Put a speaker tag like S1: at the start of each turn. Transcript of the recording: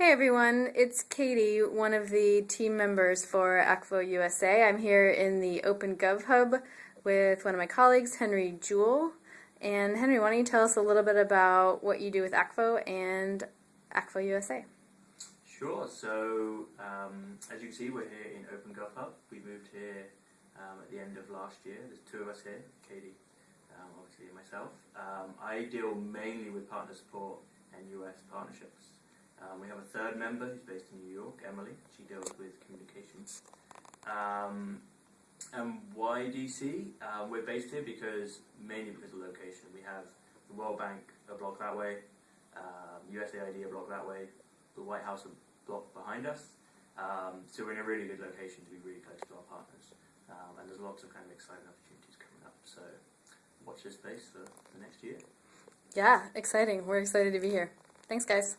S1: Hey everyone, it's Katie, one of the team members for Akvo USA. I'm here in the Open Gov Hub with one of my colleagues, Henry Jewell. And Henry, why don't you tell us a little bit about what you do with Akvo and Akvo USA?
S2: Sure. So um, as you can see, we're here in Open Gov Hub. We moved here um, at the end of last year. There's two of us here, Katie, um, obviously, and myself. Um, I deal mainly with partner support and US partnerships. Um, we have a third member who's based in New York, Emily. She deals with communications. Um, and why DC? Uh, we're based here because mainly because of location. We have the World Bank a block that way, um, USAID a block that way, the White House a block behind us. Um, so we're in a really good location to be really close to our partners. Um, and there's lots of kind of exciting opportunities coming up. So watch this space for the next year.
S1: Yeah, exciting. We're excited to be here. Thanks, guys.